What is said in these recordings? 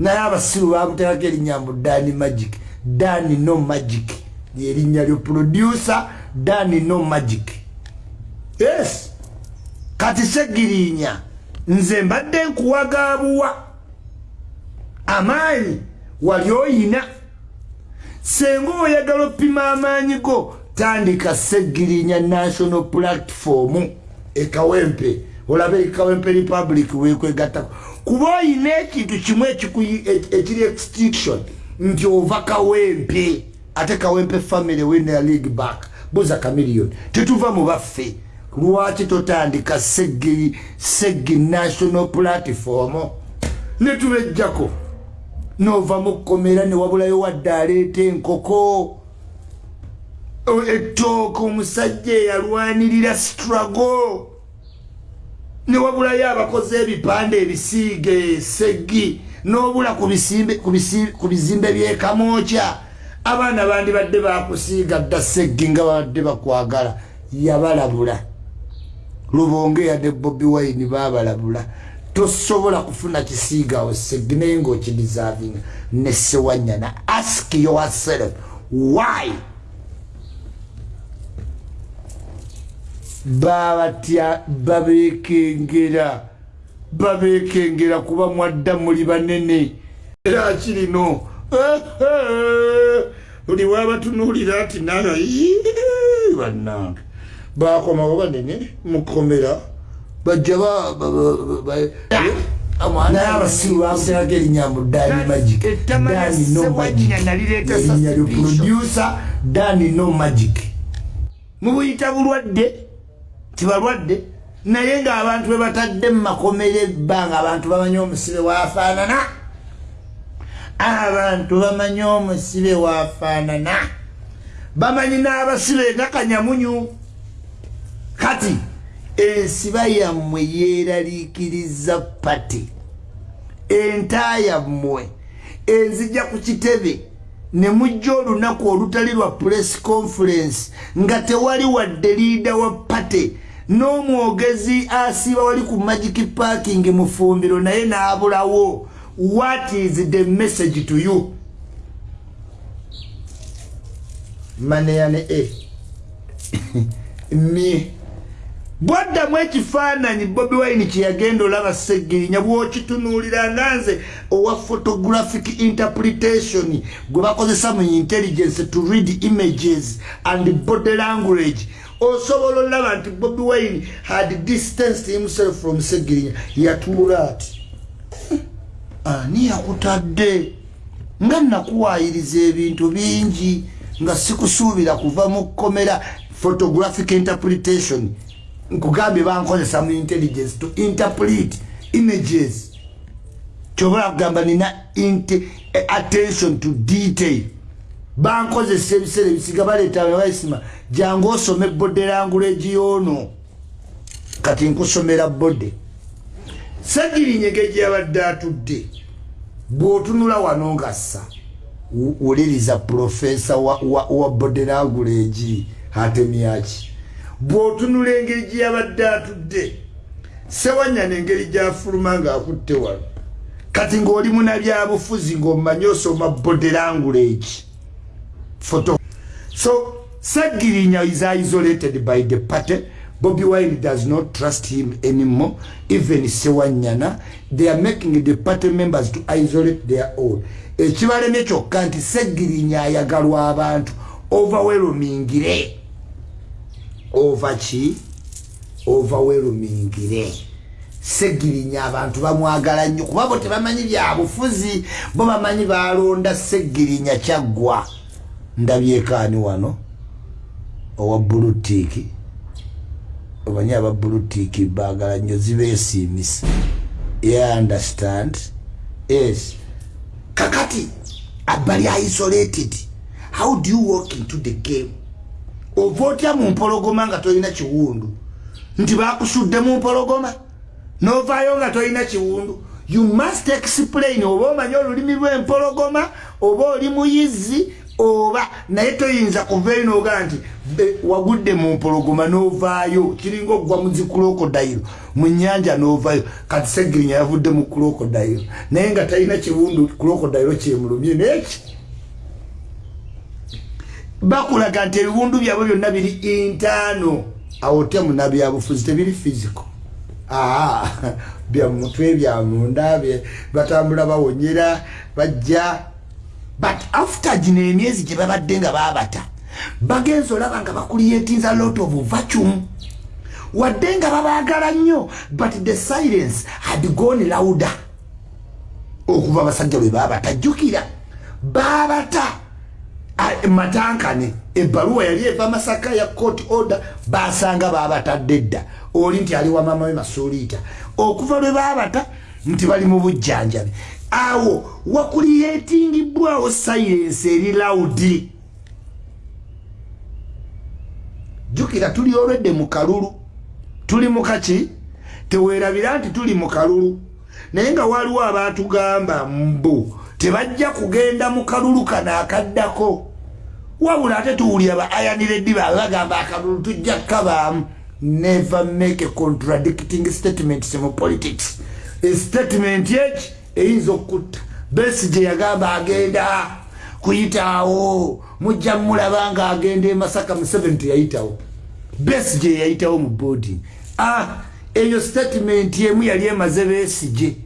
naye abasiru bamuteekako erinnya mbu dani magic. Dani no magic. Lyerinnya lyo producer dani no magic. Yes. Kati segirinya nze mbadde nkuwagabuwa amaanyi wali oyina. Senga oyagala oppima amaanyi go tandika segirinya national platform. Ekawempe olabe ekawempe republic wekwegattako kuba oyina ekintu kimu ekiri extinction nti ova kawempe ate kawempe family wina league back. Buza kamiliyoni tetuva mu baffe lwaki totandika seggi seggi national platform? Netubejjako nova mukomera newabulayo wadde aleeta enkoko ettooka omusajja eyalwanirira struggle newabulayo abakozi ebipande ebisiige seggi nobula ku bizimbe byekamokya abaana bandi badde bakusiiga dda seggi nga babadde bakwagala yabalabula. Lubonge yadde bobi wine babalabula tosobola kufuna kisiigawo seggi naye ngaokidisarvinga nesewanyana ask yourself why babatya babekengera babekengera kuba mwadda muli banene. Era kirino oli wabatunulira ati naga bannange. Bakomawo banene mukomera bajja naye abasiru bamuterako erinnya mu dani magic. Dani no magic. erinnya lyo producer dani no magic. Mubuyita bulwadde tibalwadde. Naye ngaabantu bebatadde mumakomera ebbanga abantu bamanyi omusibe wafaanana. Abantu bamanyi omusibe wafaanana. Bamanyi n'abasibe nga kanyamunyu. Kati ensiba yammwe yeeraliikiriza pati enta yammwe enzija ku kitebe. Ne mujja olunaku olutali lwa press conference nga tewali wadde liida wa pate n'omwogezi asiiba wali ku magic parking mu fumbiro naye n'abulawo. What is the message to you? Maneyane e. Mie bwaddamu ekifaananyi bobi wine kyeyagenda olaba segirinya bwokitunuulira nga nze owa photographic interpretation gwe bakozesa mu intelligence to read images and body language osobola olaba nti bobi wine had distanced himself from segirinya. Yatuula ati ani yakutadde? Nga nakuwaayiriza ebintu bingi nga sikusuubira kuva mu kkomera photographic interpretation. Nkugambye bankozesa mu intelligence to interpret images. Kyobola kugamba nina attention to detail bankozesa ebiseera ebisiga baleeta baisima jangu osome bode language yoono kati nkusomera bode sagirinyege gyeyabadde atudde bw'otunula wano ngassa wuliriza profesa wa, wa bode language hatemyaki bw'otunula engeri gye yabadde atudde sewanyana engeri gyafuluma ng'akutte wano. Kati ng'oli munabyabufuzi ng'omanyi osoma bode language photo. So sagirinya is isolated by the party. Bobi wine does not trust him anymore. Even sewanyana they are making the party members to isolate their own. Ekibalemye kyokka nti segirinya ayagalwa abantu. Overwhelmingire ki overwhelmingire segirinya abantu bamwagala nnyo. Kuba bo tebamanyi byabufuzi bo bamanyi balonda segirinya kyaggwa ndabyekaani wano owa bulutiiki omanyi aba bulutiiki bagala nnyo zibeesiimisa. Ye understand? Yes. Kakati abali isolated. How do you walk into the game? Ova otya mu mpologoma nga tolina kiwundu? Nti bakusudde mu mpologoma? Novaayo nga tolina kiwundu? You must explain oba omanyi olulimi lw'empologoma oba oli muyizi oba naye toyinza kuvaeyo nogaa nti wagudde mu mpologoma novaayo kiringa okugwa mu zikulokodayiro mu nyanja novayo kati segirinya yavudde mu kulokodayiro naye nga talina kiwundu kulokodayiro kyemulumye neki bakulaga nti ebiwundu byabwe byonna biri intaano. Awo temunabyabufuzi tebiri fisico byamutwe byamunda batambula bawonyera bajja but after gino emyezi gye babadde nga babata bagenza olaba nga bakuliyetinza lot of vacuum. Wadde nga babaagala nnyo but the silence had gone louder. Okuva abasajja lwe babata jjukira. Babata matankane ebbaluwa yali eva masaka ya court order basanga babatadde dda oli nti ali wamama we masuliita okuva lwe babata nti bali mu bujjanjabi awo wakuliyetingibwawo silence eri laudi. Jukira tuli olwedde mu kalulu. Tuli mukaki tewerabira nti tuli mu kalulu. Naye nga waliwo abatugamba mbu tebajja kugenda mu kalulu kano akaddako. Wabula ate tuwulira ba ayaniredi baabe bagamba akalulu tujja kukabaamu. Never make a contradicting statement mu politics. Statement eki eyinza okutta. Besi gye yagamba agenda kuyitaawo mujja mulaba nga agenda emasaka mu 7 yayitawo besi gye yayitawo mu boarding. Ah eyo statement emu yali emaze besije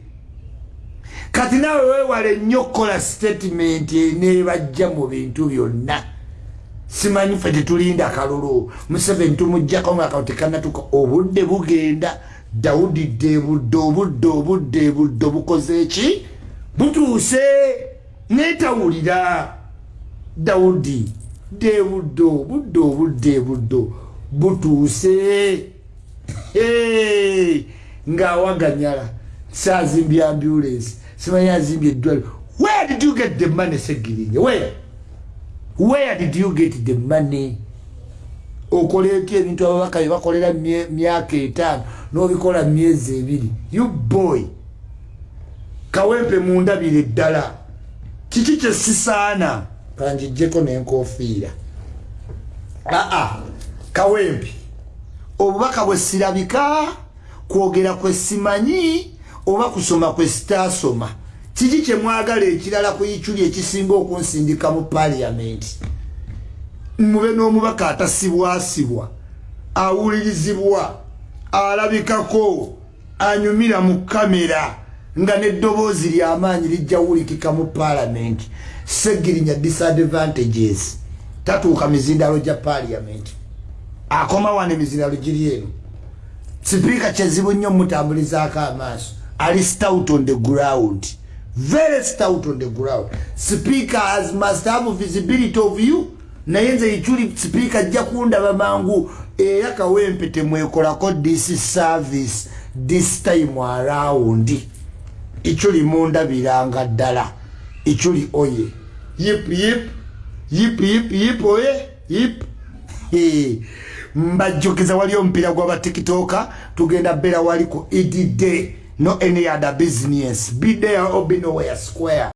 kati nawe wewale nnyo okukola statement enebajja mu bintu byonna. Simanyi fe tetulinda kalulu. Museveni tumujjako nga kao tekanatuka obudde bugenda dawudi debudde obudde obudde budde bukoze eki butuuse netawulira dawudi debudde obudde obudde budde butuuse. Ngaawaganyala saazimbye ambulance simanyi azimbye eddwaliro. Where did you get the money segirinye where? Where did you get the money okoleki ebintu ababaka byebakolera myaka etaano nobikola myezi ebiri. You boy! Kawempe mundabire eddala kiki kyesisaana kanjijjeko nenkofiira aa kawempe obubaka bwesirabika kwogera kwesimanyi oba kusoma kwesitasoma kiki kyemwagala ekirala ku ikyuli ekisinga okunsindika mu paliamenti mube n'omubaka atasibwasibwa awulirizibwa alabikako anyumira mu kamera nga n'eddoboozi lyamaanyi lijja wulikika mu paalamenti. Segirinya disadvantages. Tatuuka mizindalo gya paliamenti akoma wano emizindalo giri eno. Sipiika kyezibu nnyo mutambulizaako amaaso. Ali stout on the ground. Very stout on the ground. Speaker has must have visibility of you naye nze ikyuli speaker ajja kundaba mangu era kawempe temwekolako this service this time around. Ikyuli mundabiranga ddala. Ikyuli oye. Yip yip yip yip yip oye yip. Mbajjukiza wali omupiira gw'abatikitoka tugenda bera waliko edday no any other business. Be there or be nowhere square